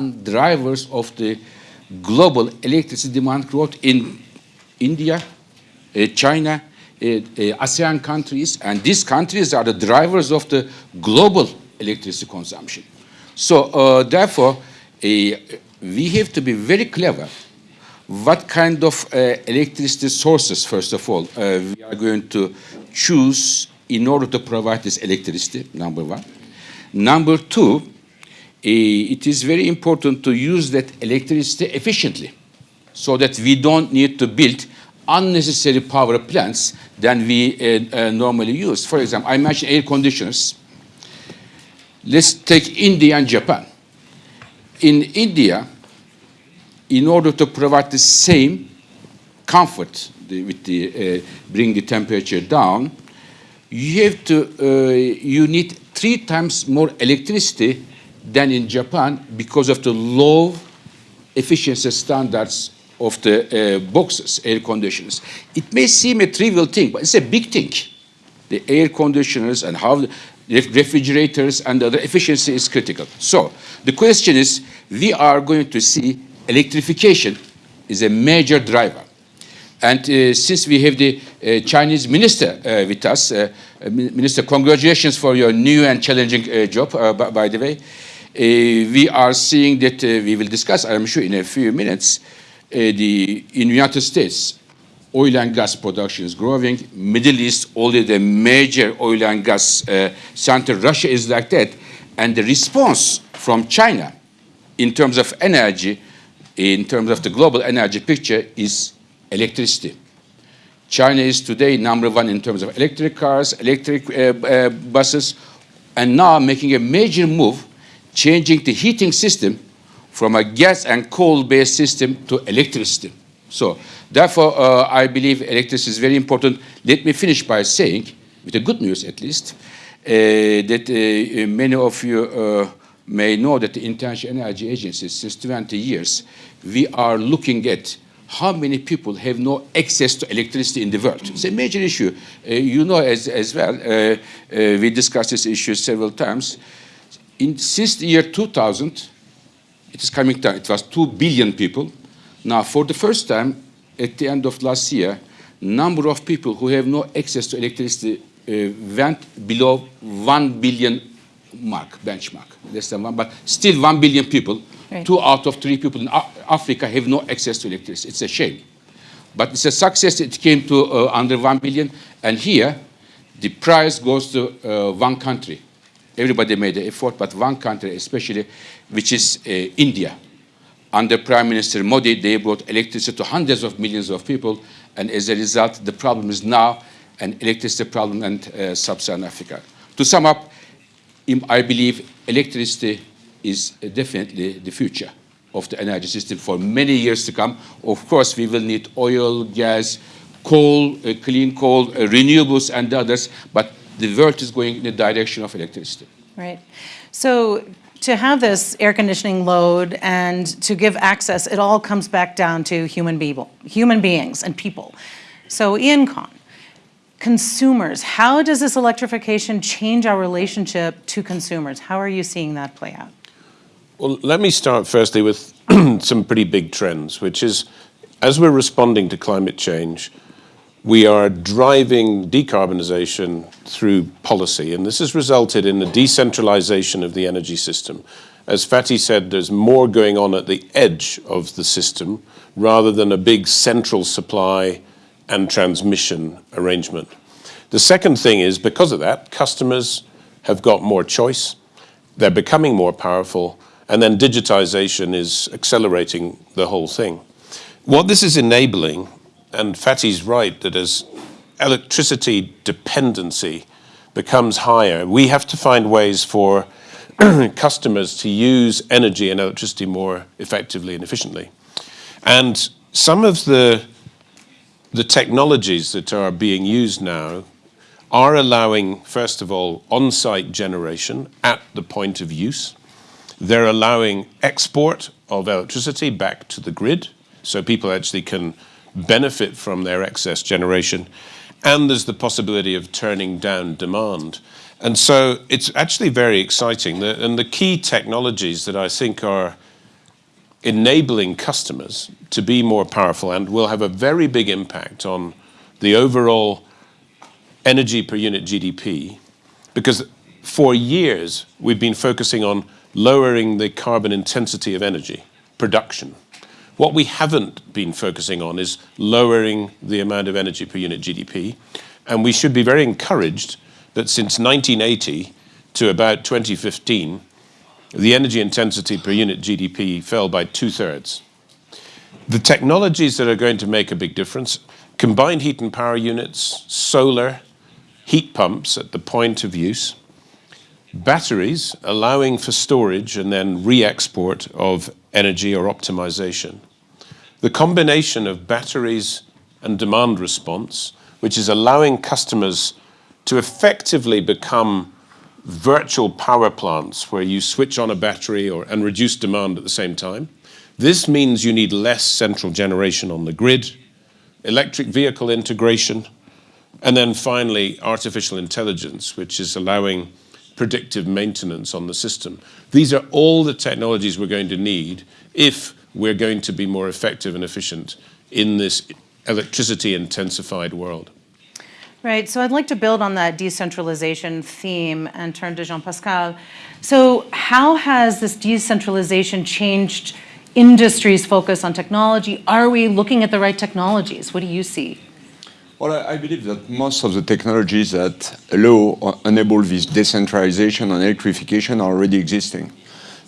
drivers of the global electricity demand growth in India, uh, China, uh, uh, ASEAN countries, and these countries are the drivers of the global electricity consumption. So uh, therefore, we have to be very clever what kind of electricity sources, first of all, we are going to choose in order to provide this electricity, number one. Number two, it is very important to use that electricity efficiently so that we don't need to build unnecessary power plants than we uh, uh, normally use. For example, I mentioned air conditioners. Let's take India and Japan. In India, in order to provide the same comfort the, with the uh, bring the temperature down, you have to uh, you need three times more electricity than in Japan because of the low efficiency standards of the uh, boxes, air conditioners. It may seem a trivial thing, but it's a big thing. The air conditioners and how refrigerators and the efficiency is critical. So the question is, we are going to see electrification is a major driver. And uh, since we have the uh, Chinese minister uh, with us, uh, uh, Minister, congratulations for your new and challenging uh, job, by, the way. We are seeing that we will discuss, I'm sure, in a few minutes, the in United States, oil and gas production is growing. Middle East, already the major oil and gas center. Russia is like that. And the response from China in terms of energy in terms of the global energy picture is electricity. China is today number one in terms of electric cars, electric uh, uh, buses, and now making a major move, changing the heating system from a gas and coal-based system to electricity. So therefore, uh, I believe electricity is very important. Let me finish by saying, with the good news at least, uh, that uh, many of you uh, may know that the International Energy Agency, since 20 years, we are looking at how many people have no access to electricity in the world. It's a major issue. Uh, you know as, as well, uh, uh, we discussed this issue several times. In, since the year 2000, it is coming down, it was 2 billion people. Now, for the first time, at the end of last year, number of people who have no access to electricity uh, went below 1 billion mark, benchmark, less than one, but still one billion people, right. two out of three people in Africa have no access to electricity. It's a shame. But it's a success. It came to uh, under one billion, and here the prize goes to uh, one country. Everybody made an effort, but one country especially, which is uh, India. Under Prime Minister Modi, they brought electricity to hundreds of millions of people, and as a result, the problem is now an electricity problem in uh, sub-Saharan Africa. To sum up, I believe electricity is definitely the future of the energy system for many years to come. Of course, we will need oil, gas, coal, uh, clean coal, uh, renewables, and others, but the world is going in the direction of electricity. Right. So to have this air conditioning load and to give access, it all comes back down to human, people, human beings and people. So Iain Conn, consumers. How does this electrification change our relationship to consumers? How are you seeing that play out? Well, let me start firstly with some pretty big trends, which is as we're responding to climate change, we are driving decarbonization through policy, and this has resulted in the decentralization of the energy system. As Fatih said, there's more going on at the edge of the system rather than a big central supply and transmission arrangement. The second thing is, because of that, customers have got more choice, they're becoming more powerful, and then digitization is accelerating the whole thing. What this is enabling, and Fatih's right, that as electricity dependency becomes higher, we have to find ways for customers to use energy and electricity more effectively and efficiently. And some of the the technologies that are being used now are allowing, first of all, on-site generation at the point of use. They're allowing export of electricity back to the grid, so people actually can benefit from their excess generation. And there's the possibility of turning down demand. And so it's actually very exciting. and the key technologies that I think are enabling customers to be more powerful and will have a very big impact on the overall energy per unit GDP because for years we've been focusing on lowering the carbon intensity of energy production. What we haven't been focusing on is lowering the amount of energy per unit GDP, and we should be very encouraged that since 1980 to about 2015, the energy intensity per unit GDP fell by two-thirds. The technologies that are going to make a big difference, combined heat and power units, solar, heat pumps at the point of use, batteries allowing for storage and then re-export of energy or optimization. The combination of batteries and demand response, which is allowing customers to effectively become virtual power plants where you switch on a battery and reduce demand at the same time. This means you need less central generation on the grid, electric vehicle integration, and then finally, artificial intelligence, which is allowing predictive maintenance on the system. These are all the technologies we're going to need if we're going to be more effective and efficient in this electricity-intensified world. Right. So I'd like to build on that decentralization theme and turn to Jean-Pascal. So how has this decentralization changed industry's focus on technology? Are we looking at the right technologies? What do you see? Well, I believe that most of the technologies that allow or enable this decentralization and electrification are already existing.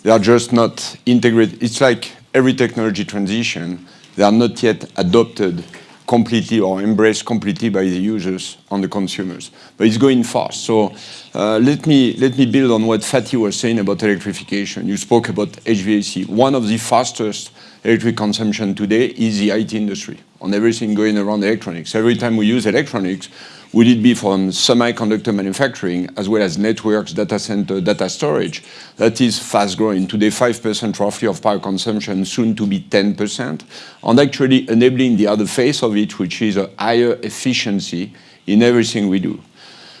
They are just not integrated. It's like every technology transition, they are not yet adopted completely or embraced completely by the users and the consumers, but it's going fast. So uh, let me build on what Fatih was saying about electrification. You spoke about HVAC. One of the fastest electric consumption today is the IT industry on everything going around electronics. Every time we use electronics, would it be from semiconductor manufacturing as well as networks, data center, data storage, that is fast growing. Today, 5% roughly of power consumption, soon to be 10%, and actually enabling the other face of it, which is a higher efficiency in everything we do.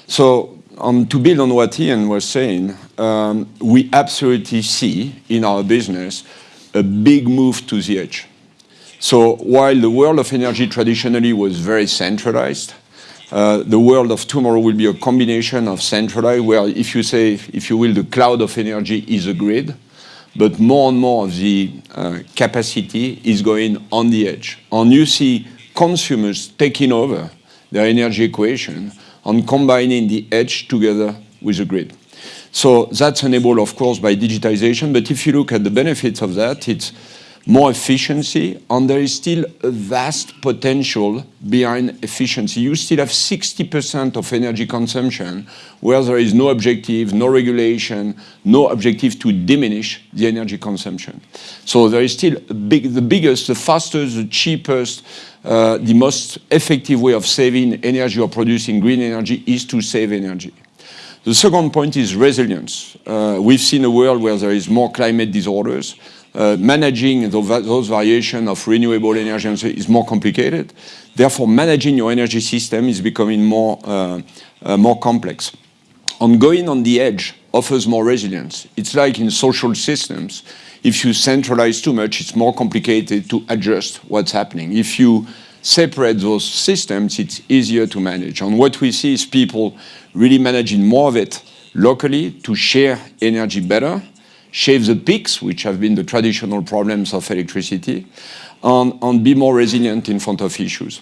So um, to build on what Iain was saying, um, we absolutely see in our business a big move to the edge. So while the world of energy traditionally was very centralized, uh, the world of tomorrow will be a combination of centralized, where if you say, if you will, the cloud of energy is a grid, but more and more of the uh, capacity is going on the edge. And you see consumers taking over their energy equation and combining the edge together with the grid. So that's enabled, of course, by digitization, but if you look at the benefits of that, it's more efficiency, and there is still a vast potential behind efficiency. You still have 60% of energy consumption where there is no objective, no regulation, no objective to diminish the energy consumption. So there is still the biggest, the fastest, the cheapest, uh, the most effective way of saving energy or producing green energy is to save energy. The second point is resilience. Uh, we've seen a world where there is more climate disorders. Uh, managing those variations of renewable energy is more complicated. Therefore, managing your energy system is becoming more uh, more complex. Going on the edge offers more resilience. It's like in social systems. If you centralize too much, it's more complicated to adjust what's happening. If you separate those systems, it's easier to manage. And what we see is people really managing more of it locally to share energy better, shave the peaks, which have been the traditional problems of electricity, and be more resilient in front of issues.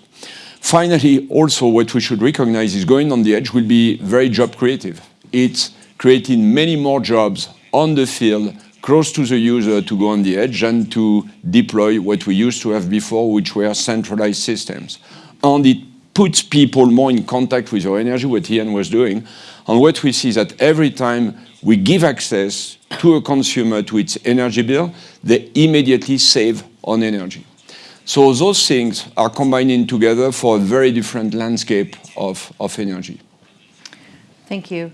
Finally, also what we should recognize is going on the edge will be very job creative. It's creating many more jobs on the field, close to the user to go on the edge and to deploy what we used to have before, which were centralized systems. And it puts people more in contact with your energy, what Iain was doing. And what we see is that every time we give access to a consumer to its energy bill, they immediately save on energy. So those things are combining together for a very different landscape of energy. Thank you.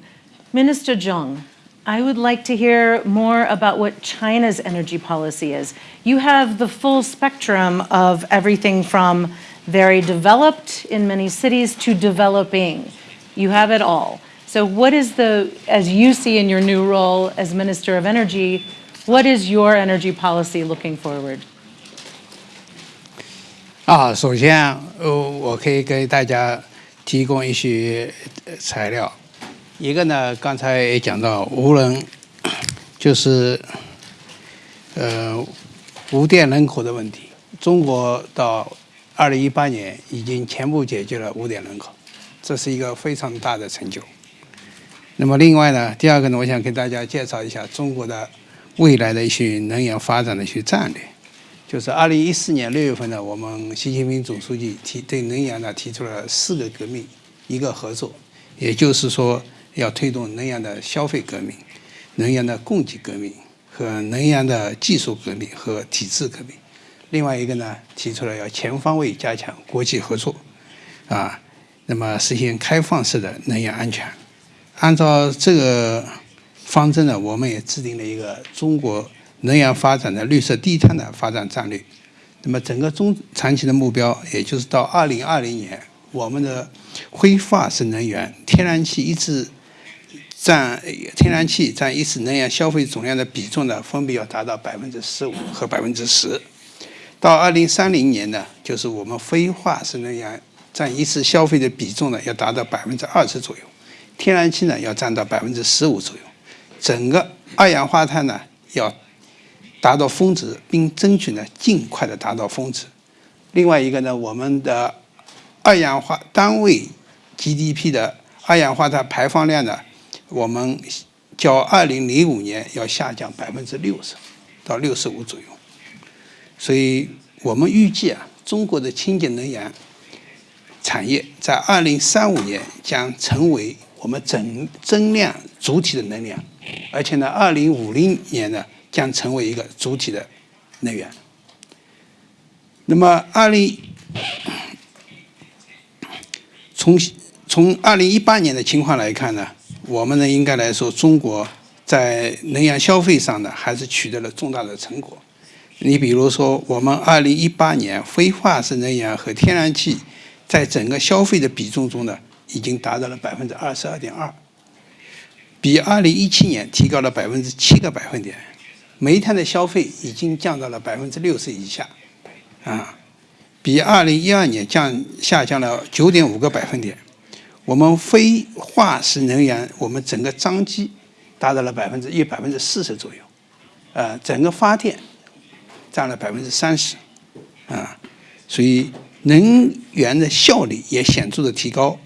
Minister Zhang, I would like to hear more about what China's energy policy is. You have the full spectrum of everything from very developed in many cities to developing. You have it all. So what is the, as you see in your new role as Minister of Energy, What is your energy policy looking forward? 啊，首先，呃，我可以给大家提供一些呃材料。 一个呢，刚才也讲到，无人 就是呃无电人口的问题。中国到二零一八年已经全部解决了无电人口，这是一个非常大的成就。那么另外呢，第二个呢，我想给大家介绍一下中国的未来的一些能源发展的一些战略。就是二零一四年六月份呢，我们习近平总书记提对能源呢提出了四个革命，一个合作，也就是说要推动能源的消费革命、能源的供给革命和能源的技术革命和体制革命。另外一个呢，提出了要全方位加强国际合作，啊，那么实现开放式的能源安全。按照这个方针呢，我们也制定了一个中国。能源发展的绿色低碳的发展战略，那么整个中长期的目标，也就是到二零二零年，我们的挥发式能源天然气一直占天然气占一次能源消费总量的比重呢，分别要达到百分之十五和百分之十。到二零三零年呢，就是我们非化石能源占一次消费的比重呢，要达到百分之二十左右，天然气呢要占到百分之十五左右，整个二氧化碳呢要。达到峰值，并争取呢尽快的达到峰值。另外一个呢，我们的二氧化单位 GDP 的二氧化碳排放量呢，我们较二零零五年要下降百分之六十到六十五左右。所以我们预计啊，中国的清洁能源产业在二零三五年将成为我们整增量主体的能量，而且呢，二零五零年呢。将成为一个主体的能源。那么，二零从从二零一八年的情况来看呢，我们呢应该来说，中国在能源消费上呢还是取得了重大的成果。你比如说，我们二零一八年非化石能源和天然气在整个消费的比重中呢，已经达到了百分之二十二点二，比二零一七年提高了百分之七个百分点。煤炭的消费已经降到了百分之六十以下，啊，比二零一二年降下降了九点五个百分点。我们非化石能源，我们整个装机达到了百分之一百分之四十左右，呃，整个发电占了百分之三十，啊，所以能源的效率也显著的提高。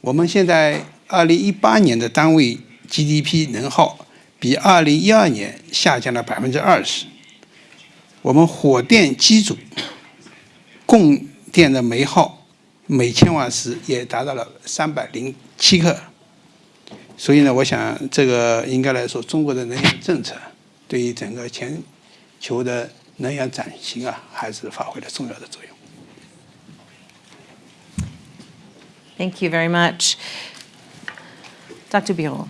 我们现在二零一八年的单位 GDP 能耗。比二零一二年下降了百分之二十。我们火电机组供电的煤耗每千瓦时也达到了三百零七克。所以呢，我想这个应该来说，中国的能源政策对于整个全球的能源转型啊，还是发挥了重要的作用。Thank you very much. Dr. Birol.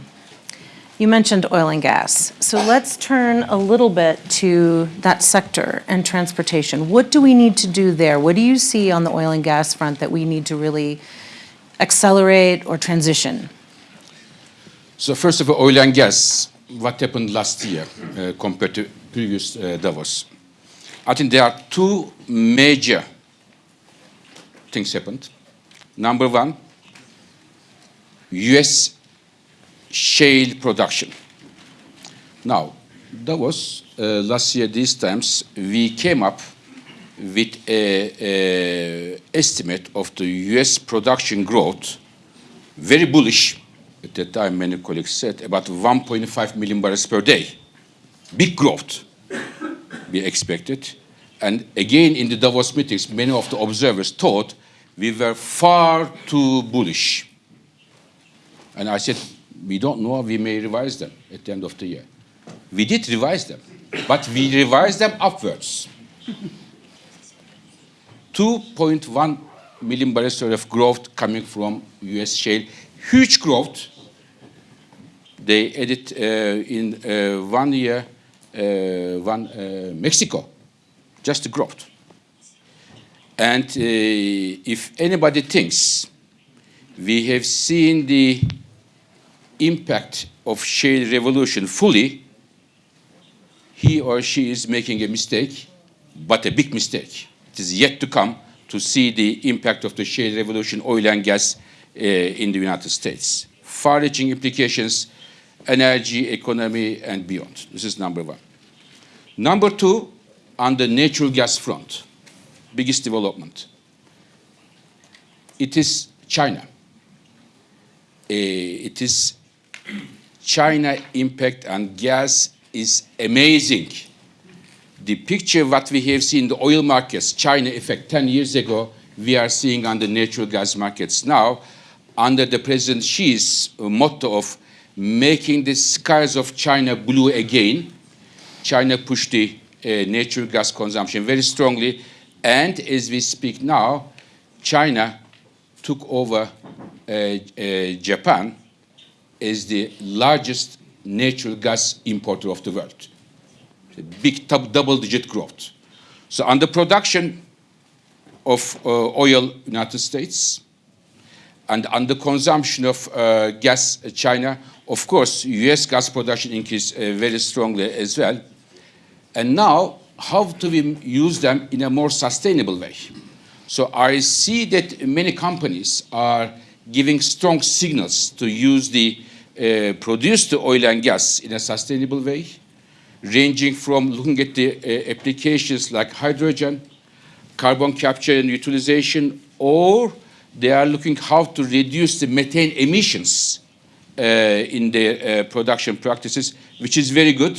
You mentioned oil and gas. So let's turn a little bit to that sector and transportation. What do we need to do there? What do you see on the oil and gas front that we need to really accelerate or transition? So first of all, oil and gas, what happened last year uh, compared to previous uh, Davos? I think there are two major things happened. Number one, US shale production. Now, that was uh, last year, these times, we came up with a, estimate of the US production growth, very bullish. At that time, many colleagues said about 1.5 million barrels per day. Big growth we expected. And again, in the Davos meetings, many of the observers thought we were far too bullish. And I said, we don't know, we may revise them at the end of the year. We did revise them, but we revised them upwards. 2.1 million barrels of growth coming from US shale, huge growth. They added uh, in uh, one year, uh, one uh, Mexico, just the growth. And uh, if anybody thinks we have seen the impact of shale revolution fully, he or she is making a mistake, but a big mistake. It is yet to come to see the impact of the shale revolution, oil and gas uh, in the United States. Far-reaching implications, energy, economy, and beyond. This is number one. Number two, on the natural gas front, biggest development. It is China. Uh, it is China impact on gas is amazing. The picture what we have seen in the oil markets, China effect 10 years ago, we are seeing on the natural gas markets now, under the President Xi's motto of making the skies of China blue again, China pushed the uh, natural gas consumption very strongly. And as we speak now, China took over uh, uh, Japan as the largest natural gas importer of the world. Big double-digit growth. So on the production of uh, oil, United States, and on the consumption of uh, gas, China, of course, U.S. gas production increased uh, very strongly as well. And now, how do we use them in a more sustainable way? So I see that many companies are giving strong signals to use the uh, the oil and gas in a sustainable way, ranging from looking at the uh, applications like hydrogen, carbon capture and utilization, or they are looking how to reduce the methane emissions uh, in their uh, production practices, which is very good.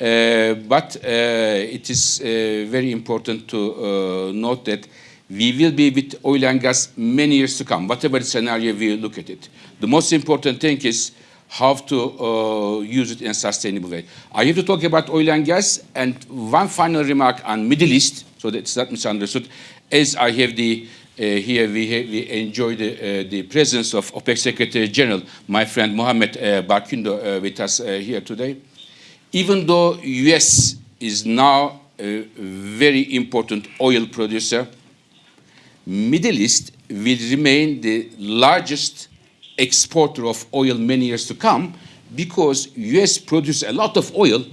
Uh, but uh, it is very important to note that we will be with oil and gas many years to come, whatever scenario we look at it. The most important thing is how to uh, use it in a sustainable way. I have to talk about oil and gas, and one final remark on Middle East, so that it's not misunderstood. As I have the uh, here, we, have, we enjoy the, uh, the presence of OPEC Secretary General, my friend Mohammed uh, Barkindo, with us here today even though US is now a very important oil producer, Middle East will remain the largest exporter of oil many years to come because US produces a lot of oil,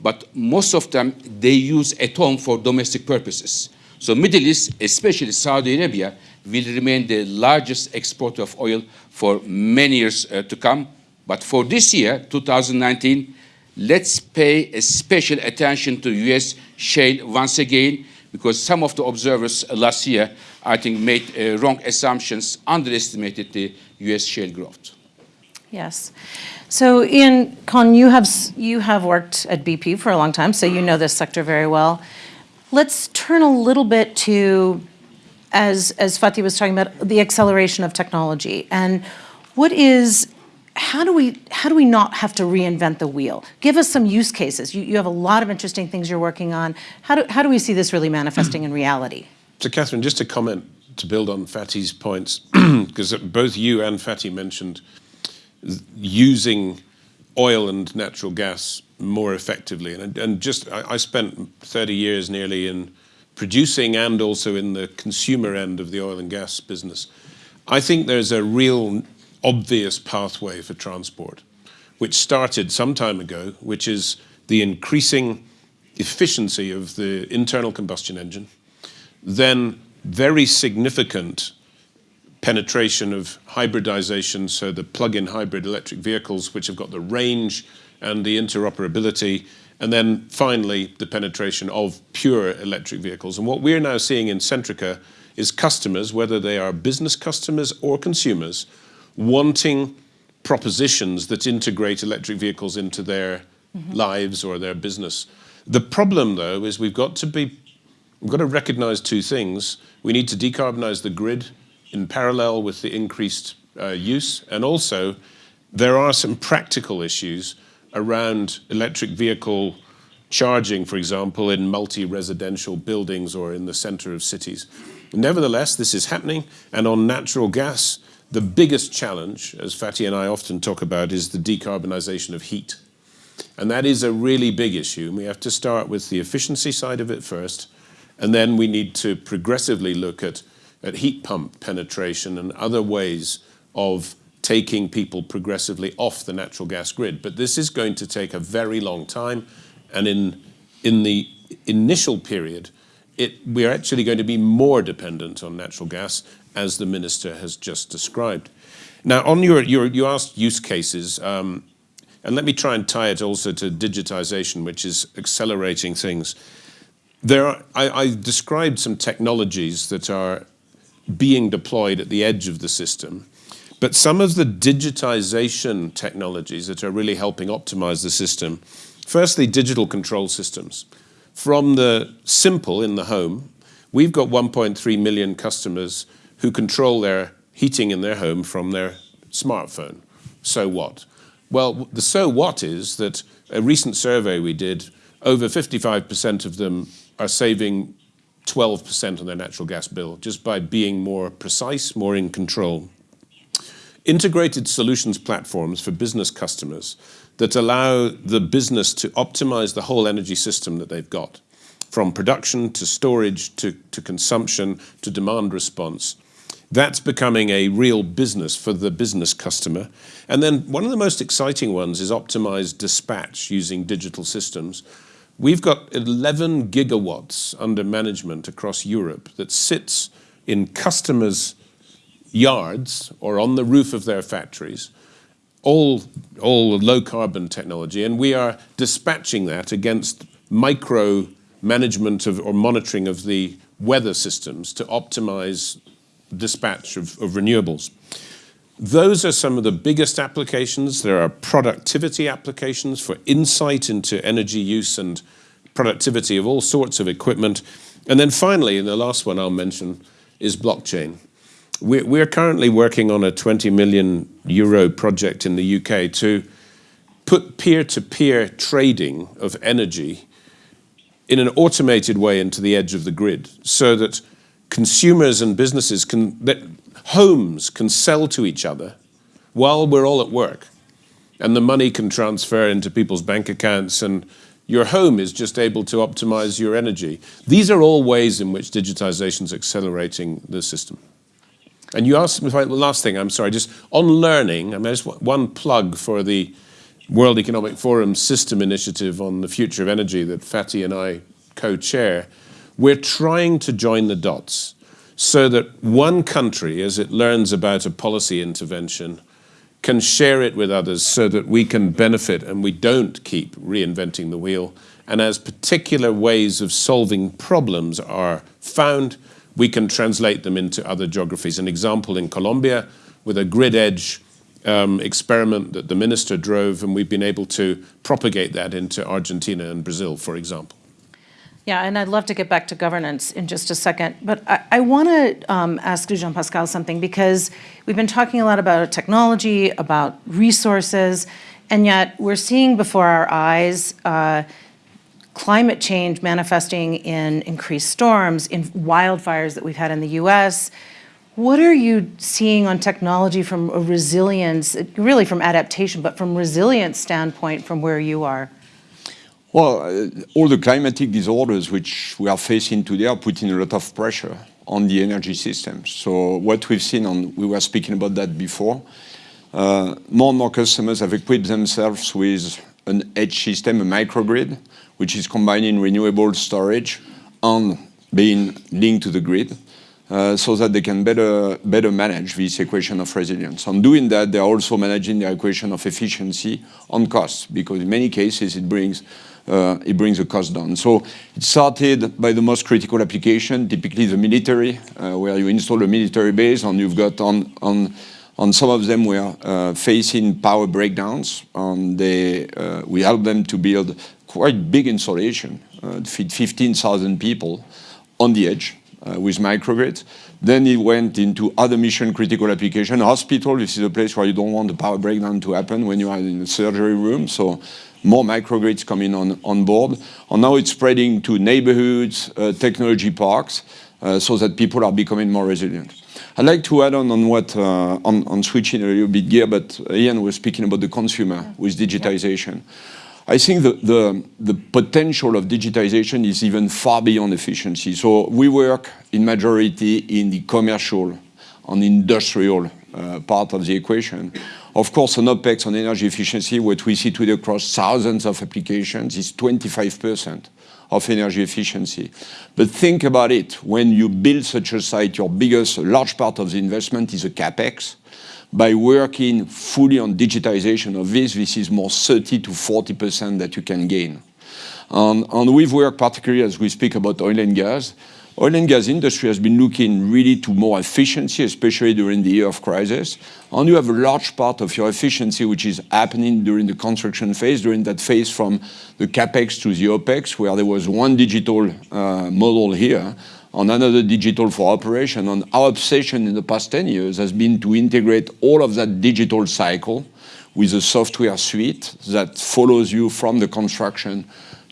but most of them they use at home for domestic purposes. So Middle East, especially Saudi Arabia, will remain the largest exporter of oil for many years uh, to come. But for this year, 2019, let's pay a special attention to U.S. shale once again, because some of the observers last year, I think, made uh, wrong assumptions, underestimated the U.S. shale growth. Yes. So, Iain Conn, you have you have worked at BP for a long time, so you know this sector very well. Let's turn a little bit to, as as Fatih was talking about, the acceleration of technology and what is how do we how do we not have to reinvent the wheel? Give us some use cases. You, you have a lot of interesting things you're working on. How do how do we see this really manifesting in reality? So, Catherine, just to comment to build on Fatih's points, because both you and Fatih mentioned using oil and natural gas more effectively, and and just I, I spent 30 years nearly in producing and also in the consumer end of the oil and gas business. I think there's a real obvious pathway for transport, which started some time ago, which is the increasing efficiency of the internal combustion engine, then very significant penetration of hybridization, so the plug-in hybrid electric vehicles, which have got the range and the interoperability, and then finally the penetration of pure electric vehicles. And what we're now seeing in Centrica is customers, whether they are business customers or consumers, wanting propositions that integrate electric vehicles into their mm -hmm. lives or their business. The problem, though, is we've got to be, we've got to recognize two things. We need to decarbonize the grid in parallel with the increased uh, use, and also there are some practical issues around electric vehicle charging, for example, in multi-residential buildings or in the center of cities. Nevertheless, this is happening, and on natural gas, the biggest challenge, as Fatih and I often talk about, is the decarbonisation of heat. And that is a really big issue. And we have to start with the efficiency side of it first, and then we need to progressively look at, at heat pump penetration and other ways of taking people progressively off the natural gas grid. But this is going to take a very long time, And in, in the initial period, it, we're actually going to be more dependent on natural gas, as the minister has just described. Now, on your, your you asked use cases, um, and let me try and tie it also to digitization, which is accelerating things. There are, I, I described some technologies that are being deployed at the edge of the system, but some of the digitization technologies that are really helping optimize the system, firstly, digital control systems. From the simple in the home, we've got 1.3 million customers who control their heating in their home from their smartphone. So what? Well, the so what is that a recent survey we did, over 55% of them are saving 12% on their natural gas bill just by being more precise, more in control. Integrated solutions platforms for business customers that allow the business to optimize the whole energy system that they've got, from production to storage to, to consumption to demand response. That's becoming a real business for the business customer. And then one of the most exciting ones is optimized dispatch using digital systems. We've got 11 gigawatts under management across Europe that sits in customers' yards or on the roof of their factories, all, all low carbon technology. And we are dispatching that against micro management of, or monitoring of the weather systems to optimize dispatch of, of renewables. Those are some of the biggest applications. There are productivity applications for insight into energy use and productivity of all sorts of equipment. And then finally, and the last one I'll mention, is blockchain. We're, we're currently working on a 20 million euro project in the UK to put peer-to-peer -peer trading of energy in an automated way into the edge of the grid so that consumers and businesses can, that homes can sell to each other while we're all at work. And the money can transfer into people's bank accounts and your home is just able to optimize your energy. These are all ways in which digitization is accelerating the system. And you asked me, the last thing, I'm sorry, just on learning, I mean, just one plug for the World Economic Forum System Initiative on the Future of Energy that Fatih and I co-chair. We're trying to join the dots so that one country, as it learns about a policy intervention, can share it with others so that we can benefit and we don't keep reinventing the wheel. And as particular ways of solving problems are found, we can translate them into other geographies. An example in Colombia with a grid edge um, experiment that the minister drove, and we've been able to propagate that into Argentina and Brazil, for example. Yeah, and I'd love to get back to governance in just a second, but I, I want to um, ask Jean-Pascal something because we've been talking a lot about technology, about resources, and yet we're seeing before our eyes uh, climate change manifesting in increased storms, in wildfires that we've had in the US. What are you seeing on technology from a resilience, really from adaptation, but from resilience standpoint from where you are? Well, uh, all the climatic disorders which we are facing today are putting a lot of pressure on the energy system. So what we've seen, on, we were speaking about that before, uh, more and more customers have equipped themselves with an edge system, a microgrid, which is combining renewable storage and being linked to the grid. Uh, so that they can better, better manage this equation of resilience. On doing that, they are also managing the equation of efficiency on costs, because in many cases it brings it brings the cost down. So it started by the most critical application, typically the military, uh, where you install a military base and you've got on, on, on some of them we are uh, facing power breakdowns they, uh, we help them to build quite big installation, uh, feed 15,000 people on the edge uh, with microgrids. Then it went into other mission critical application. Hospital, this is a place where you don't want the power breakdown to happen when you are in the surgery room. So more microgrids coming on, on board. And now it's spreading to neighborhoods, uh, technology parks, uh, so that people are becoming more resilient. I'd like to add on on what, uh, on, on switching a little bit gear, but Iain was speaking about the consumer with digitization. I think the, the, the, potential of digitization is even far beyond efficiency. So we work in majority in the commercial and industrial Uh, part of the equation Of course, on OpEx, on energy efficiency, what we see today across thousands of applications is 25% of energy efficiency. But think about it, when you build such a site, your biggest, large part of the investment is a CapEx. By working fully on digitization of this, this is more 30 to 40% that you can gain. And we've worked particularly as we speak about oil and gas. Oil and gas industry has been looking really to more efficiency, especially during the year of crisis. And you have a large part of your efficiency, which is happening during the construction phase, during that phase from the CapEx to the OpEx, where there was one digital uh, model here and another digital for operation. And our obsession in the past 10 years has been to integrate all of that digital cycle with a software suite that follows you from the construction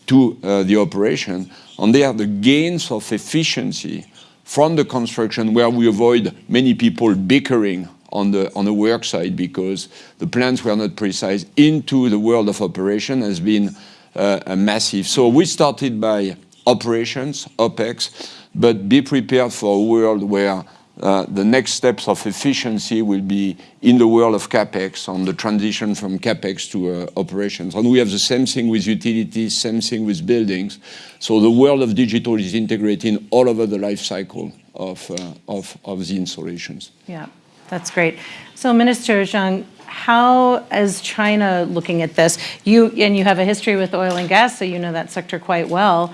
to uh, the operation. And they are the gains of efficiency from the construction where we avoid many people bickering on the on work site because the plans were not precise into the world of operation has been uh, massive. So we started by operations, OpEx, but be prepared for a world where Uh, the next steps of efficiency will be in the world of CapEx on the transition from CapEx to uh, operations. And we have the same thing with utilities, same thing with buildings. So the world of digital is integrating all over the life cycle uh, of the installations. Yeah, that's great. So Minister Zhang, how is China looking at this? You, and you have a history with oil and gas, so you know that sector quite well.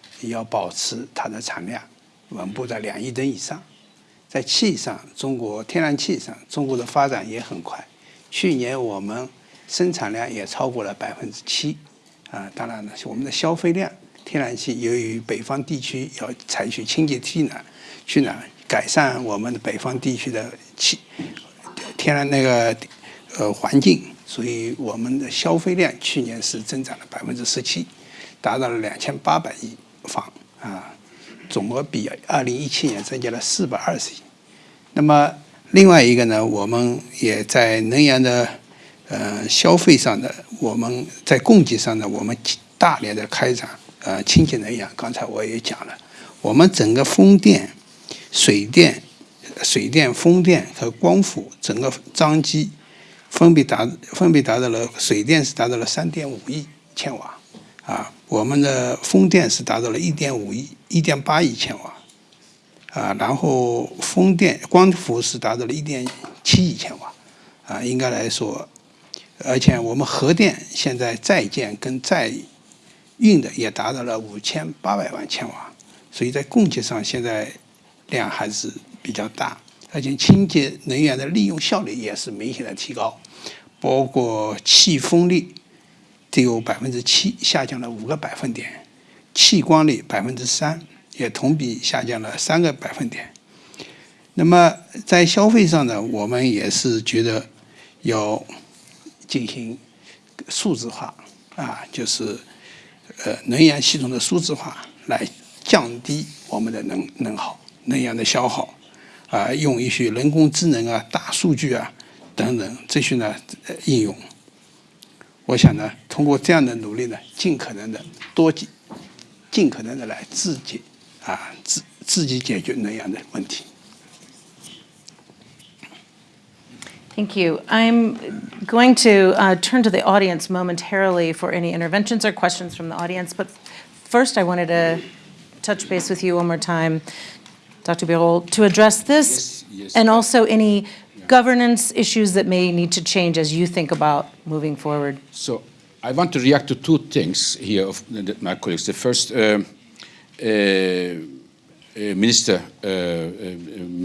要保持它的产量稳步在两亿吨以上。在气上，中国天然气上，中国的发展也很快。去年我们生产量也超过了百分之七，啊，当然了，我们的消费量，天然气由于北方地区要采取清洁气呢，去呢改善我们的北方地区的气天然那个呃环境，所以我们的消费量去年是增长了百分之十七，达到了两千八百亿。方啊，总额比二零一七年增加了四百二十亿。那么另外一个呢，我们也在能源的呃消费上的，我们在供给上呢，我们大量的开展呃清洁能源。刚才我也讲了，我们整个风电、水电、水电、风电和光伏整个装机分别达分别达到了水电是达到了三点五亿千瓦啊。我们的风电是达到了一点五亿、一点八亿千瓦，啊，然后风电、光伏是达到了一点七亿千瓦，啊，应该来说，而且我们核电现在在建跟在运的也达到了五千八百万千瓦，所以在供给上现在量还是比较大，而且清洁能源的利用效率也是明显的提高，包括气风力。只有百分之七，下降了五个百分点；气光率百分之三，也同比下降了三个百分点。那么在消费上呢，我们也是觉得要进行数字化啊，就是呃能源系统的数字化，来降低我们的能能耗、能源的消耗啊，用一些人工智能啊、大数据啊等等这些呢应用。我想呢，通过这样的努力呢，尽可能的多尽，尽可能的来自己啊自自己解决能源的问题。Thank you. I'm going to uh, turn to the audience momentarily for any interventions or questions from the audience. But first, I wanted to touch base with you one more time, Dr. Birol, to address this yes, yes. and also any governance issues that may need to change as you think about moving forward? So I want to react to two things here of my colleagues. The first, uh, uh, uh, Minister uh, uh,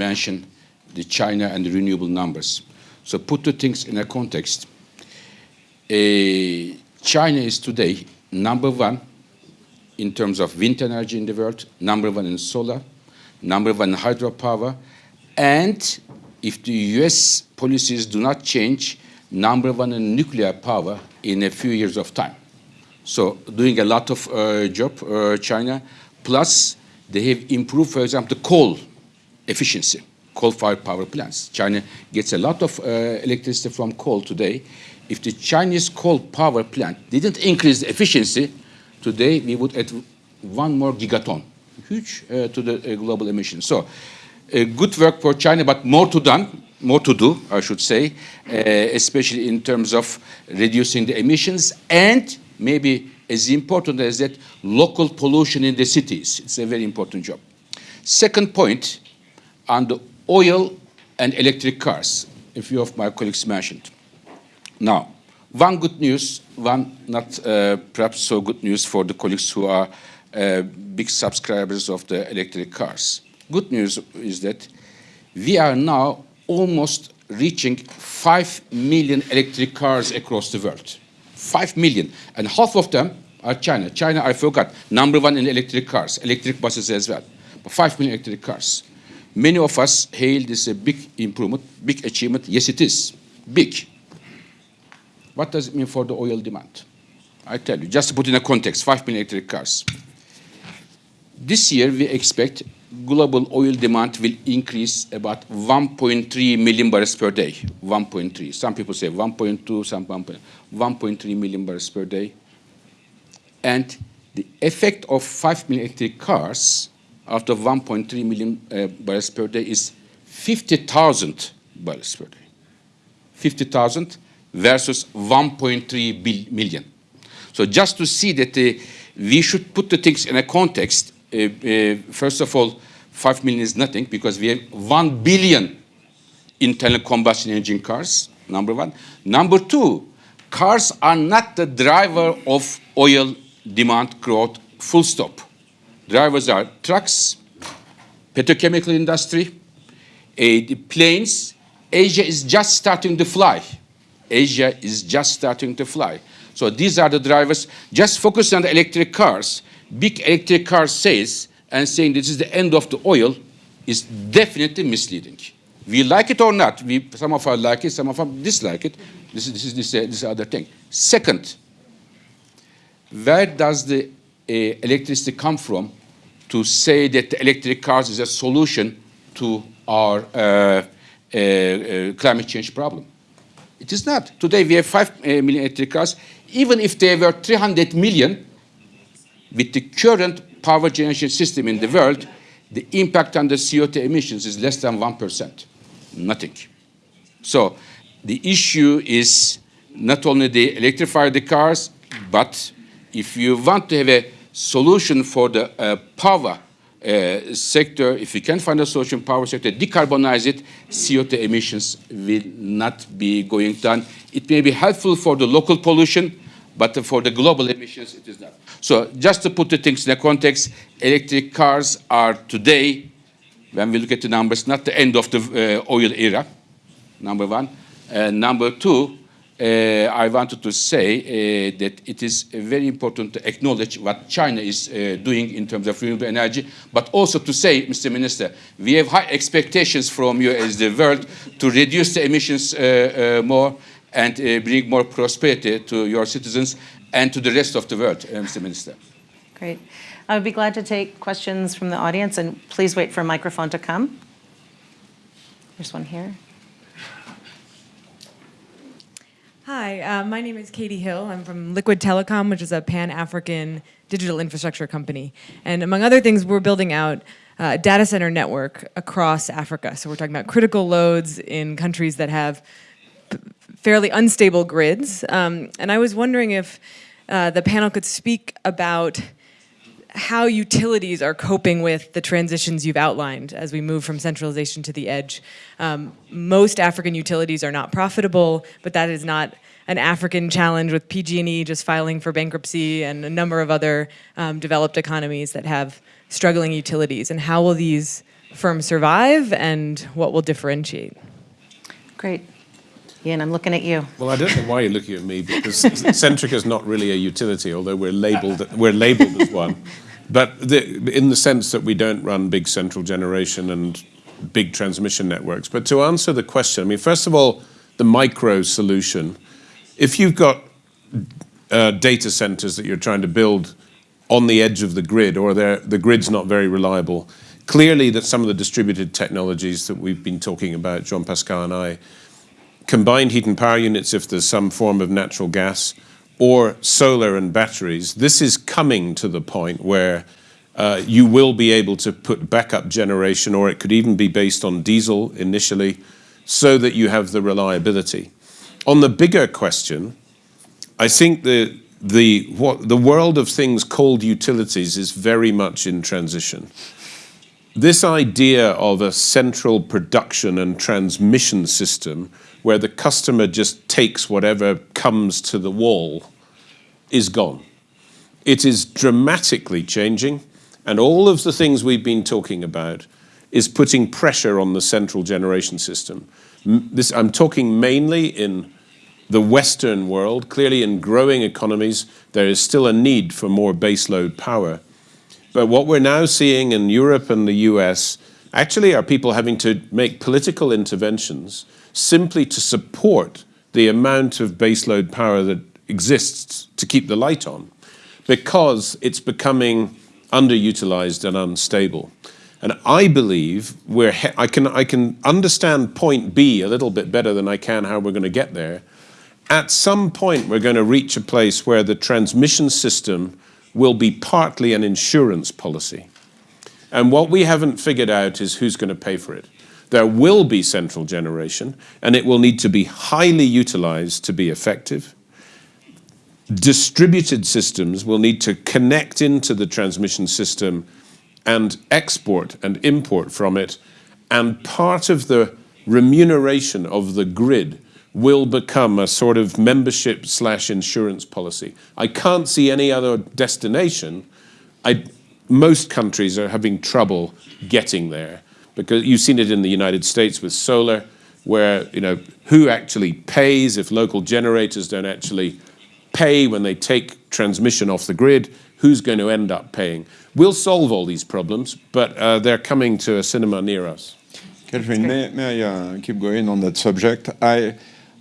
mentioned the China and the renewable numbers. So put the things in a context. Uh, China is today number one in terms of wind energy in the world, number one in solar, number one in hydropower, and if the US policies do not change, number one in nuclear power in a few years of time. So doing a lot of uh, job, uh, China. Plus, they have improved, for example, the coal efficiency, coal-fired power plants. China gets a lot of uh, electricity from coal today. If the Chinese coal power plant didn't increase the efficiency, today we would add one more gigaton, huge uh, to the uh, global emissions. So, good work for China, but more to done, more to do, I should say, uh, especially in terms of reducing the emissions and maybe as important as that, local pollution in the cities. It's a very important job. Second point, on the oil and electric cars, a few of my colleagues mentioned. Now, one good news, one not uh, perhaps so good news for the colleagues who are uh, big subscribers of the electric cars. Good news is that we are now almost reaching 5 million electric cars across the world. 5 million. And half of them are China. China, I forgot, number one in electric cars, electric buses as well. But 5 million electric cars. Many of us hail this a big improvement, big achievement. Yes, it is. Big. What does it mean for the oil demand? I tell you, just to put in a context, 5 million electric cars. This year, we expect global oil demand will increase about 1.3 million barrels per day. 1.3. Some people say 1.2, some 1.3 million barrels per day. And the effect of 5 million electric cars out of 1.3 million uh, barrels per day is 50,000 barrels per day. 50,000 versus 1.3 million. So just to see that uh, we should put the things in a context, first of all, 5 million is nothing because we have 1 billion internal combustion engine cars, number one. Number two, cars are not the driver of oil demand growth, full stop. Drivers are trucks, petrochemical industry, uh, planes. Asia is just starting to fly. Asia is just starting to fly. So these are the drivers. Just focus on the electric cars. Big electric car sales and saying this is the end of the oil is definitely misleading. We like it or not. We, some of us like it, some of us dislike it. This is this is this, uh, this other thing. Second, where does the uh, electricity come from to say that electric cars is a solution to our uh, uh, uh climate change problem. It is not. Today we have 5 uh, million electric cars. Even if they were 300 million, with the current power generation system in the world, the impact on the CO2 emissions is less than 1%. Nothing. So the issue is not only the electrify the cars, but if you want to have a solution for the uh, power uh, sector, if you can find a solution power sector, decarbonize it, CO2 emissions will not be going down. It may be helpful for the local pollution, but for the global emissions, it is not. So just to put the things in a context, electric cars are today, when we look at the numbers, not the end of the uh, oil era, number one. Uh, number two, uh, I wanted to say uh, that it is very important to acknowledge what China is uh, doing in terms of renewable energy, but also to say, Mr. Minister, we have high expectations from you as the world to reduce the emissions uh, more and uh, bring more prosperity to your citizens and to the rest of the world, Mr. Minister. Great. I would be glad to take questions from the audience, and please wait for a microphone to come. There's one here. Hi, uh, my name is Katie Hill. I'm from Liquid Telecom, which is a pan-African digital infrastructure company. And among other things, we're building out a data center network across Africa. So we're talking about critical loads in countries that have fairly unstable grids. Um, and I was wondering if uh, the panel could speak about how utilities are coping with the transitions you've outlined as we move from centralization to the edge. Um, most African utilities are not profitable, but that is not an African challenge with PG&E just filing for bankruptcy and a number of other um, developed economies that have struggling utilities. And how will these firms survive and what will differentiate? Great. Iain, I'm looking at you. Well, I don't know why you're looking at me because Centrica is not really a utility, although we're labeled we're labeled as one. But the, in the sense that we don't run big central generation and big transmission networks. But to answer the question, I mean, first of all, the micro solution. If you've got uh, data centers that you're trying to build on the edge of the grid or the grid's not very reliable, clearly that some of the distributed technologies that we've been talking about, Jean-Pascal and I, combined heat and power units if there's some form of natural gas, or solar and batteries, this is coming to the point where uh, you will be able to put backup generation, or it could even be based on diesel initially, so that you have the reliability. On the bigger question, I think the, the, what, the world of things called utilities is very much in transition. This idea of a central production and transmission system where the customer just takes whatever comes to the wall is gone. It is dramatically changing, and all of the things we've been talking about is putting pressure on the central generation system. This, I'm talking mainly in the Western world. Clearly, in growing economies, there is still a need for more baseload power. But what we're now seeing in Europe and the US actually are people having to make political interventions simply to support the amount of baseload power that exists to keep the light on because it's becoming underutilized and unstable. And I believe we're, I can, I can understand point B a little bit better than I can how we're going to get there. At some point, we're going to reach a place where the transmission system will be partly an insurance policy. And what we haven't figured out is who's going to pay for it. There will be central generation, and it will need to be highly utilized to be effective. Distributed systems will need to connect into the transmission system and export and import from it. And part of the remuneration of the grid will become a sort of membership slash insurance policy. I can't see any other destination. I, most countries are having trouble getting there because you've seen it in the United States with solar, where you know who actually pays if local generators don't actually pay when they take transmission off the grid. Who's going to end up paying? We'll solve all these problems, but uh, they're coming to a cinema near us. Catherine, may, may I uh, keep going on that subject? I,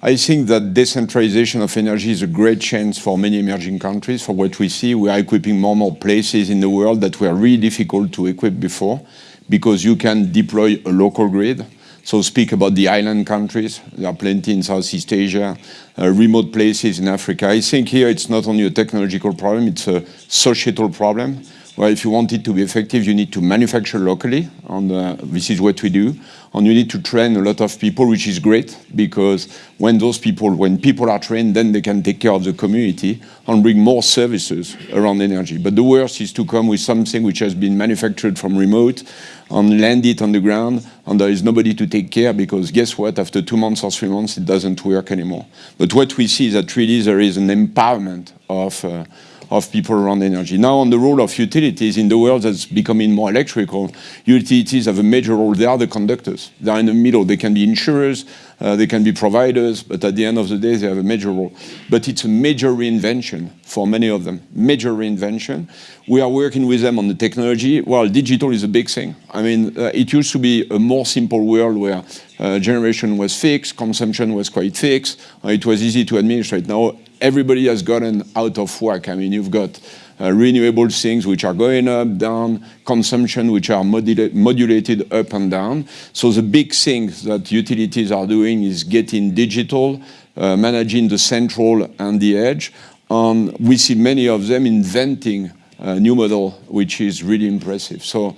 I think that decentralization of energy is a great chance for many emerging countries. For what we see, we are equipping more and more places in the world that were really difficult to equip before because you can deploy a local grid. So speak about the island countries. There are plenty in Southeast Asia, uh, remote places in Africa. I think here it's not only a technological problem, it's a societal problem. Well, if you want it to be effective, you need to manufacture locally, and uh, this is what we do. And you need to train a lot of people, which is great, because when those people, when people are trained, then they can take care of the community and bring more services around energy. But the worst is to come with something which has been manufactured from remote and land it on the ground, and there is nobody to take care, because guess what, after two months or three months, it doesn't work anymore. But what we see is that really there is an empowerment of uh, of people around energy. Now on the role of utilities in the world that's becoming more electrical, utilities have a major role. They are the conductors. They are in the middle. They can be insurers, uh, they can be providers, but at the end of the day, they have a major role. But it's a major reinvention for many of them, major reinvention. We are working with them on the technology. Well, digital is a big thing. I mean, uh, it used to be a more simple world where uh, generation was fixed, consumption was quite fixed, uh, it was easy to administrate. Now everybody has gotten out of work. I mean, you've got uh, renewable things which are going up, down, consumption which are modula modulated up and down. So the big thing that utilities are doing is getting digital, uh, managing the central and the edge. And we see many of them inventing a new model, which is really impressive. So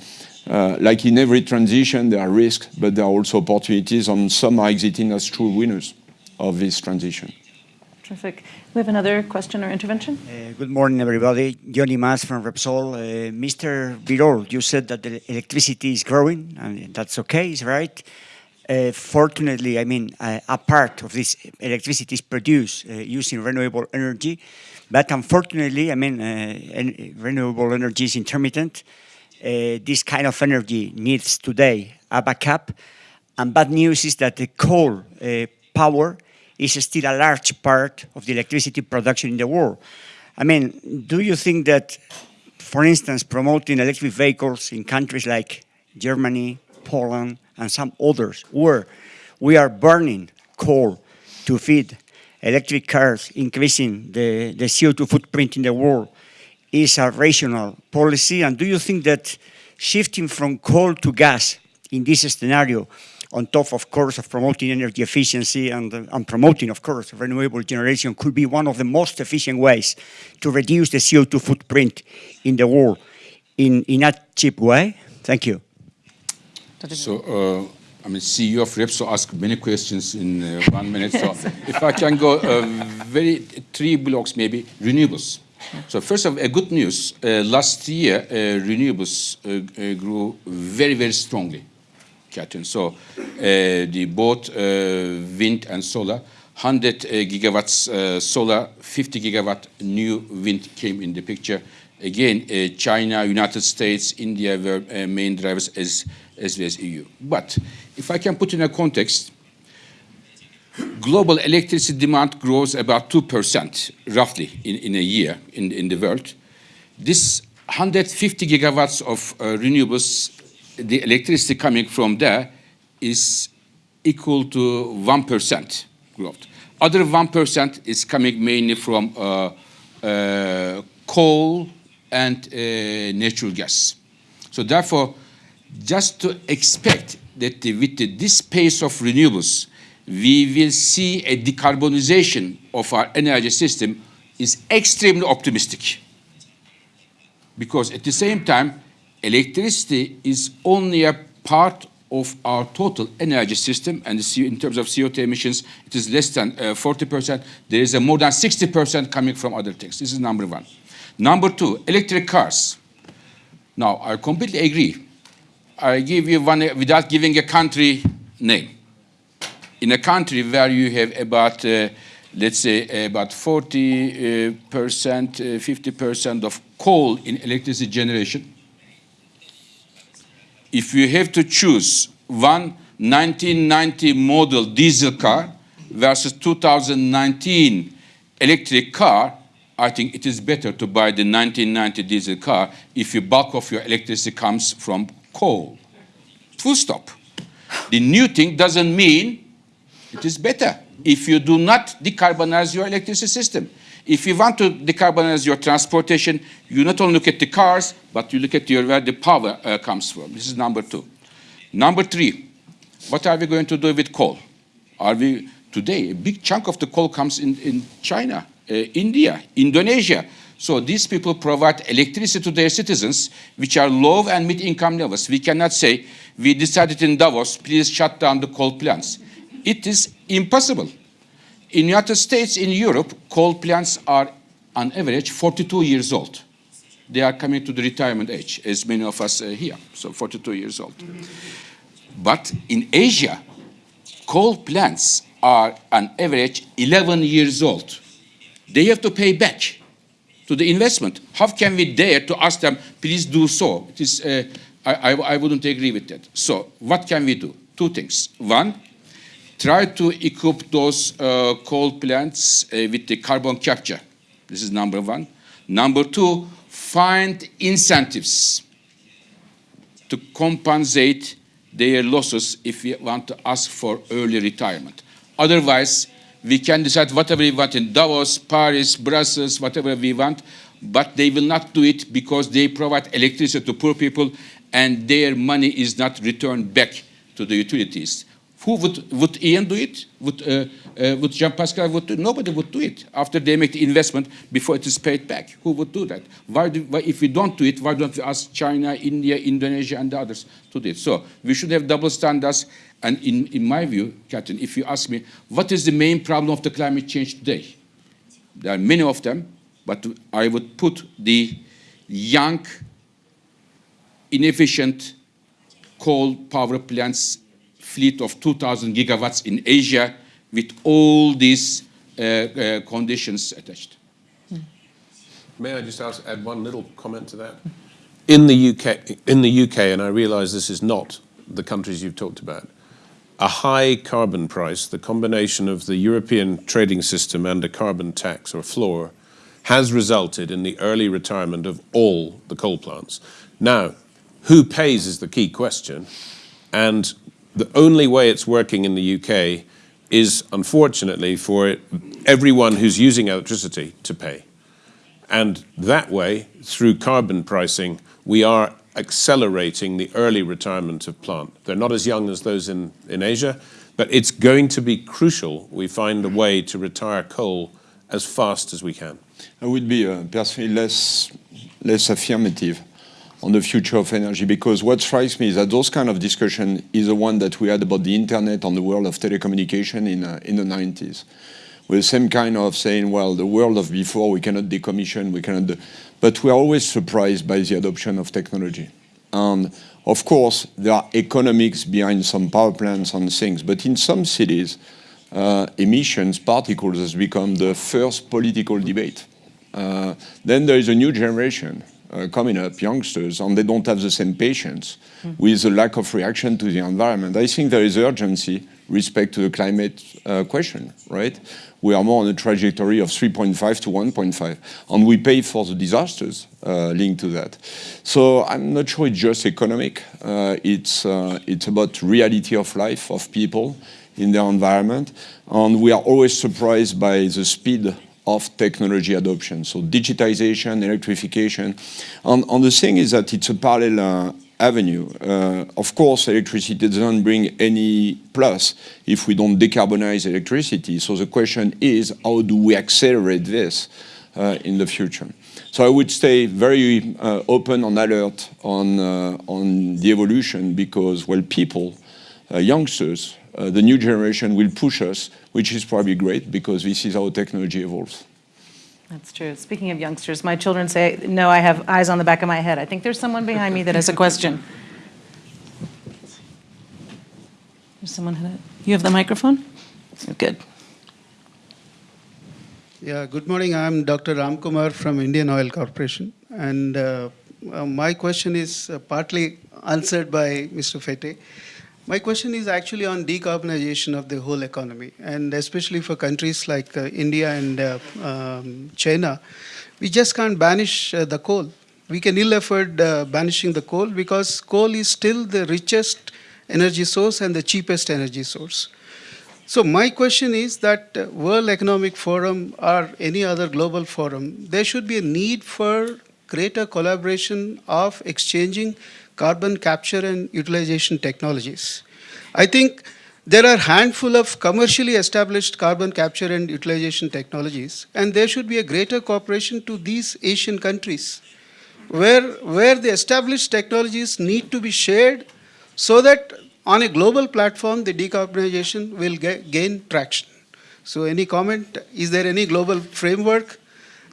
uh, like in every transition, there are risks, but there are also opportunities, and some are exiting as true winners of this transition. Terrific. We have another question or intervention. Uh, good morning, everybody. Jon Imaz from Repsol. Uh, Mr. Birol, you said that the electricity is growing, and that's okay, is right. Uh, fortunately, I mean, uh, a part of this electricity is produced uh, using renewable energy, but unfortunately, I mean, uh, renewable energy is intermittent. this kind of energy needs today a backup, and bad news is that the coal power is still a large part of the electricity production in the world. I mean, do you think that, for instance, promoting electric vehicles in countries like Germany, Poland, and some others, where we are burning coal to feed electric cars, increasing the, the CO2 footprint in the world, is a rational policy? And do you think that shifting from coal to gas in this scenario, on top, of course, of promoting energy efficiency and, uh, and promoting, of course, renewable generation, could be one of the most efficient ways to reduce the CO2 footprint in the world in, in a cheap way? Thank you. So, uh, I mean, CEO of Repsol asked many questions in uh, one minute. So, if I can go uh, very three blocks, maybe renewables. So, first of all, a good news. Uh, last year, uh, renewables uh, uh, grew very, very strongly. So, uh, the both uh, wind and solar, 100 uh, gigawatts solar, 50 gigawatt new wind came in the picture. Again, China, United States, India were main drivers as, as well as EU. But if I can put in a context, global electricity demand grows about 2% roughly in, in a year in, in the world. This 150 gigawatts of uh, renewables, the electricity coming from there is equal to 1% growth. Other 1% is coming mainly from uh, uh, coal and uh, natural gas. So therefore, just to expect that the, with the, this pace of renewables, we will see a decarbonization of our energy system is extremely optimistic. Because at the same time, electricity is only a part of our total energy system, and in terms of CO2 emissions, it is less than 40%. Uh, there is a more than 60% coming from other things. This is number one. Number two, electric cars. Now, I completely agree. I give you one without giving a country name. In a country where you have about, uh, let's say, about 40 uh, percent, 50 uh, percent of coal in electricity generation, if you have to choose one 1990 model diesel car versus 2019 electric car, I think it is better to buy the 1990 diesel car if your bulk of your electricity comes from coal. Full stop. The new thing doesn't mean it is better if you do not decarbonize your electricity system. If you want to decarbonize your transportation, you not only look at the cars, but you look at your, where the power uh, comes from. This is number two. Number three, what are we going to do with coal? Are we, today, a big chunk of the coal comes in, in China, uh, India, Indonesia. So these people provide electricity to their citizens, which are low and mid-income levels. We cannot say, we decided in Davos, please shut down the coal plants. It is impossible. In the United States, in Europe, coal plants are on average 42 years old. They are coming to the retirement age, as many of us uh, here, so 42 years old. Mm -hmm. But in Asia, coal plants are on average 11 years old. They have to pay back to the investment. How can we dare to ask them, please do so? It is, uh, I, I, I wouldn't agree with that. So what can we do? Two things. One, try to equip those uh, coal plants uh, with the carbon capture. This is number one. Number two, find incentives to compensate their losses if we want to ask for early retirement. Otherwise, we can decide whatever we want in Davos, Paris, Brussels, whatever we want, but they will not do it because they provide electricity to poor people and their money is not returned back to the utilities. Who would, would Iain do it? Would, uh, uh, would Jean-Pascal would do it? Nobody would do it after they make the investment before it is paid back. Who would do that? Why, do, why if we don't do it, why don't we ask China, India, Indonesia, and the others to do it? So we should have double standards. And in, in my view, Captain, if you ask me, what is the main problem of the climate change today? There are many of them, but I would put the young, inefficient coal power plants fleet of 2,000 gigawatts in Asia with all these uh, uh, conditions attached. May I just ask, add one little comment to that? In the UK, in the UK, and I realise this is not the countries you've talked about, a high carbon price, the combination of the European trading system and a carbon tax or floor, has resulted in the early retirement of all the coal plants. Now, who pays is the key question, and the only way it's working in the UK is unfortunately for everyone who's using electricity to pay. And that way, through carbon pricing, we are accelerating the early retirement of plant. They're not as young as those in, in Asia, but it's going to be crucial we find a way to retire coal as fast as we can. I would be uh, personally less, less affirmative on the future of energy because what strikes me is that those kind of discussion is the one that we had about the internet on the world of telecommunication in, uh, in the 90s. With the same kind of saying, well, the world of before, we cannot decommission, we cannot, but we're always surprised by the adoption of technology. And of course, there are economics behind some power plants and things, but in some cities, uh, emissions, particles has become the first political debate. Uh, then there is a new generation uh, coming up, youngsters, and they don't have the same patience mm. with the lack of reaction to the environment. I think there is urgency respect to the climate uh, question, right? We are more on a trajectory of 3.5 to 1.5, and we pay for the disasters uh, linked to that. So I'm not sure it's just economic. Uh, it's, uh, it's about reality of life of people in their environment, and we are always surprised by the speed of technology adoption. So digitization, electrification. And, and the thing is that it's a parallel uh, avenue. Uh, of course, electricity doesn't bring any plus if we don't decarbonize electricity. So the question is, how do we accelerate this uh, in the future? So I would stay very uh, open and alert on, uh, on the evolution because, well, people, uh, youngsters, the new generation will push us, which is probably great because this is how technology evolves. That's true. Speaking of youngsters, my children say, no, I have eyes on the back of my head. I think there's someone behind me that has a question. There's someone, you have the microphone? Good. Yeah, good morning. I'm Dr. Ram Kumar from Indian Oil Corporation. And uh, uh, my question is uh, partly answered by Mr. Fatih. My question is actually on decarbonization of the whole economy, and especially for countries like uh, India and uh, um, China. We just can't banish uh, the coal. We can ill afford uh, banishing the coal because coal is still the richest energy source and the cheapest energy source. So my question is that uh, World Economic Forum or any other global forum, there should be a need for greater collaboration of exchanging carbon capture and utilization technologies. I think there are a handful of commercially established carbon capture and utilization technologies, and there should be a greater cooperation to these Asian countries, where, where the established technologies need to be shared so that on a global platform, the decarbonization will gain traction. So any comment? Is there any global framework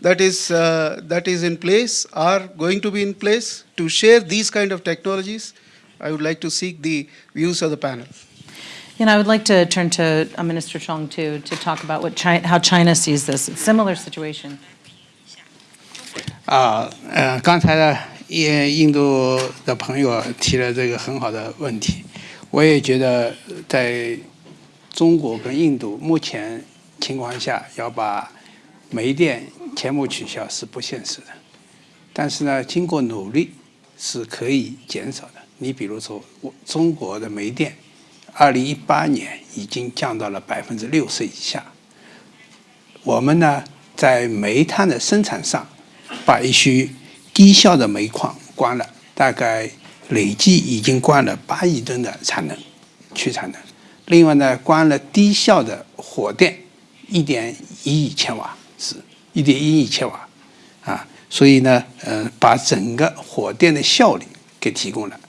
that is, uh, that is in place are going to be in place to share these kind of technologies. I would like to seek the views of the panel. And I would like to turn to uh, Minister Zhang too to talk about what China, how China sees this. It's a similar situation. Uh, uh, 啊，呃，刚才呢，印印度的朋友提了这个很好的问题，我也觉得在中国跟印度目前情况下，要把煤电全部取消是不现实的，但是呢，经过努力是可以减少的。你比如说，我中国的煤电，二零一八年已经降到了百分之六十以下。我们呢，在煤炭的生产上，把一些低效的煤矿关了，大概累计已经关了八亿吨的产能，去产能。另外呢，关了低效的火电，一点一亿千瓦。一点一亿千瓦，啊，所以呢，呃，把整个火电的效率给提供了。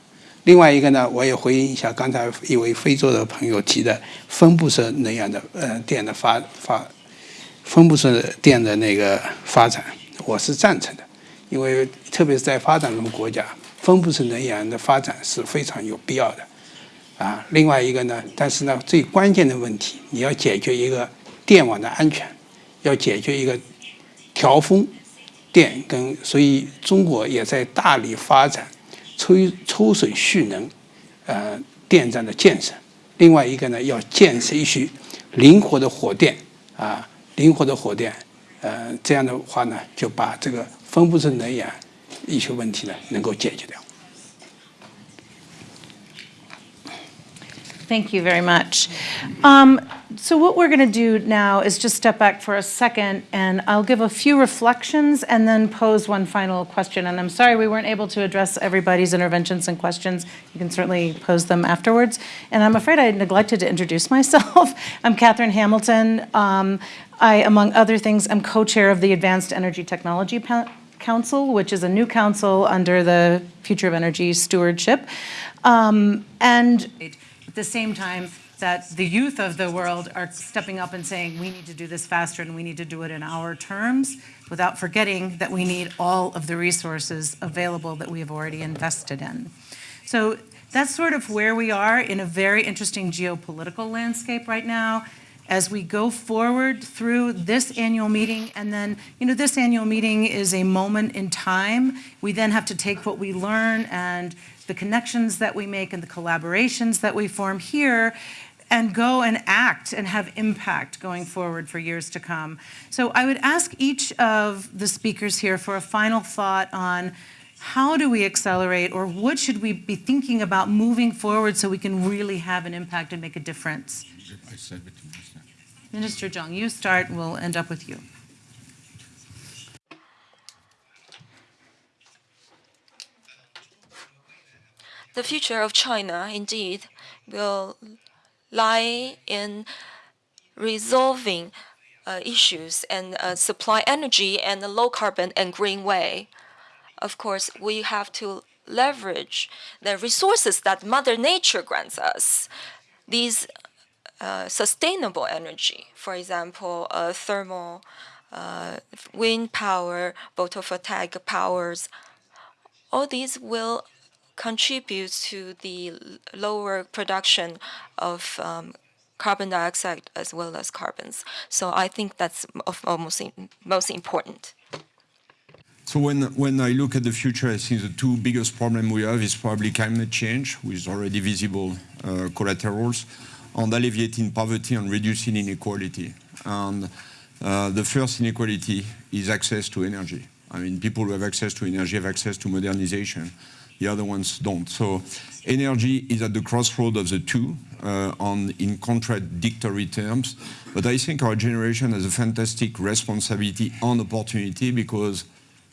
另外一个呢，我也回应一下刚才一位非洲的朋友提的分布式能源的呃电的发发，分布式电的那个发展，我是赞成的，因为特别是在发展中国家，分布式能源的发展是非常有必要的，啊，另外一个呢，但是呢，最关键的问题，你要解决一个电网的安全，要解决一个。调风电跟，所以中国也在大力发展抽抽水蓄能，呃，电站的建设。另外一个呢，要建设一些灵活的火电啊，灵活的火电，呃，这样的话呢，就把这个分布式能源一些问题呢，能够解决掉。Thank you very much. Um, So what we're going to do now is just step back for a second, and I'll give a few reflections and then pose one final question. And I'm sorry we weren't able to address everybody's interventions and questions. You can certainly pose them afterwards. And I'm afraid I neglected to introduce myself. I'm Catherine Hamilton. Um, I, among other things, am co-chair of the Advanced Energy Technology Council, which is a new council under the Future of Energy Stewardship. Um, and at the same time, that the youth of the world are stepping up and saying, we need to do this faster and we need to do it in our terms, without forgetting that we need all of the resources available that we have already invested in. So that's sort of where we are in a very interesting geopolitical landscape right now as we go forward through this annual meeting, and then, you know, this annual meeting is a moment in time. We then have to take what we learn and the connections that we make and the collaborations that we form here and go and act and have impact going forward for years to come. So I would ask each of the speakers here for a final thought on how do we accelerate or what should we be thinking about moving forward so we can really have an impact and make a difference? I said it to myself. Minister Zhang, you start, we'll end up with you. The future of China, indeed, will lie in resolving uh, issues and uh, supply energy in a low carbon and green way. Of course, we have to leverage the resources that Mother Nature grants us. These uh, sustainable energy, for example, uh, thermal, uh, wind power, photovoltaic powers, all these will contribute to the lower production of um, carbon dioxide as well as carbons. So I think that's of almost most important. So when, when I look at the future, I think the two biggest problems we have is probably climate change, with already visible uh, collaterals, and alleviating poverty and reducing inequality. And uh, the first inequality is access to energy. I mean, people who have access to energy have access to modernization the other ones don't. So energy is at the crossroad of the two uh, on in contradictory terms. But I think our generation has a fantastic responsibility and opportunity because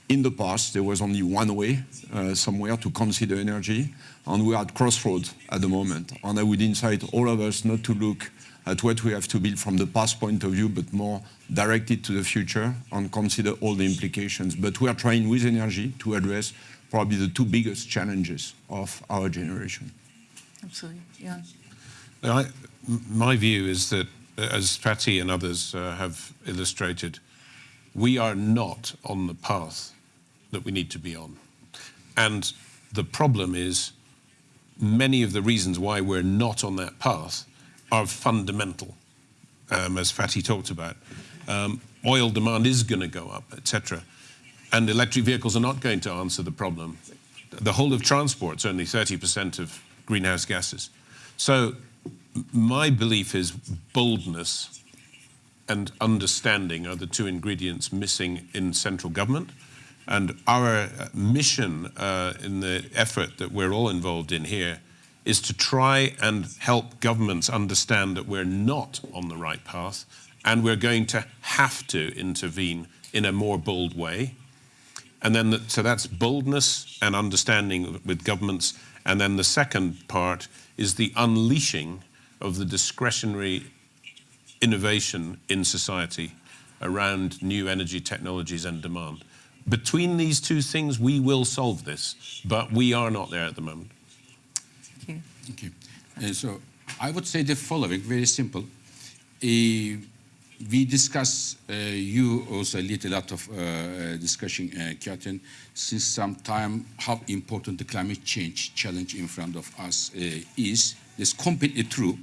in the past there was only one way uh, somewhere to consider energy and we are at crossroads at the moment. And I would incite all of us not to look at what we have to build from the past point of view, but more directed to the future and consider all the implications. But we are trying with energy to address probably the two biggest challenges of our generation. Absolutely, yeah. I, my view is that, as Fatih and others uh, have illustrated, we are not on the path that we need to be on. And the problem is many of the reasons why we're not on that path are fundamental, um, as Fatih talked about. Um, oil demand is going to go up, etc. And electric vehicles are not going to answer the problem. The whole of transport is only 30% of greenhouse gases. So my belief is boldness and understanding are the two ingredients missing in central government. And our mission uh, in the effort that we're all involved in here is to try and help governments understand that we're not on the right path and we're going to have to intervene in a more bold way. And then, the, so that's boldness and understanding with governments. And then the second part is the unleashing of the discretionary innovation in society around new energy technologies and demand. Between these two things, we will solve this, but we are not there at the moment. Thank you. Thank you. Uh, so I would say the following, very simple. Uh, we discuss, uh, you also lead a lot of uh, discussion, uh, since some time how important the climate change challenge in front of us uh, is. It's completely true,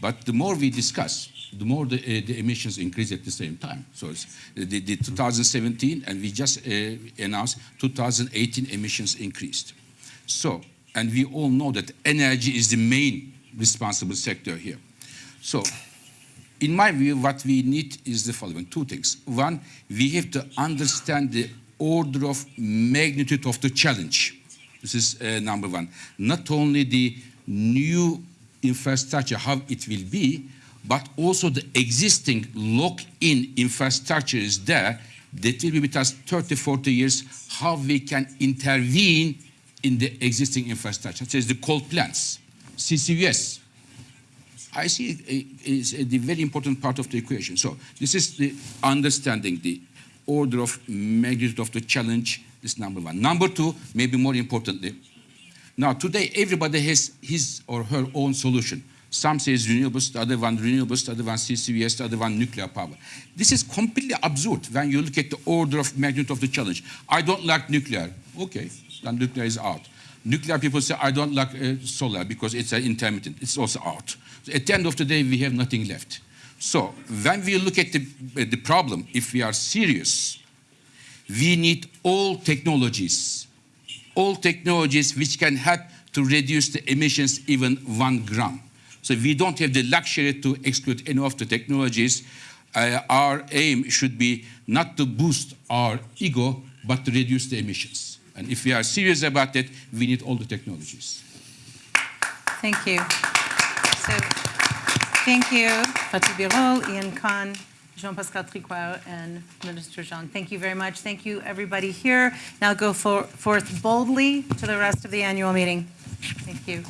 but the more we discuss, the more the, uh, the emissions increase at the same time. So the, the 2017, and we just uh, announced 2018 emissions increased. So, and we all know that energy is the main responsible sector here. So in my view, what we need is the following two things. One, we have to understand the order of magnitude of the challenge. This is uh, number one. Not only the new infrastructure, how it will be, but also the existing lock-in infrastructure is there that will be with us 30, 40 years, how we can intervene in the existing infrastructure, such as the coal plants, CCUS. I see it is a very important part of the equation. So this is the understanding the order of magnitude of the challenge, this number one. Number two, maybe more importantly, now today everybody has his or her own solution. Some says renewables, the other one renewables, the other one CCUS, the other one nuclear power. This is completely absurd when you look at the order of magnitude of the challenge. I don't like nuclear. Okay, then nuclear is out. Nuclear people say, I don't like uh, solar because it's uh, intermittent. It's also out. So at the end of the day, we have nothing left. So when we look at the, uh, the problem, if we are serious, we need all technologies, all technologies which can help to reduce the emissions even one gram. So we don't have the luxury to exclude any of the technologies. Uh, our aim should be not to boost our ego, but to reduce the emissions. And if we are serious about that, we need all the technologies. Thank you. So, thank you, Fatih Birol, Iain Conn, Zhang-Pascal Tricoire, and Minister Jean. Thank you very much. Thank you, everybody here. Now go for, forth boldly to the rest of the annual meeting. Thank you.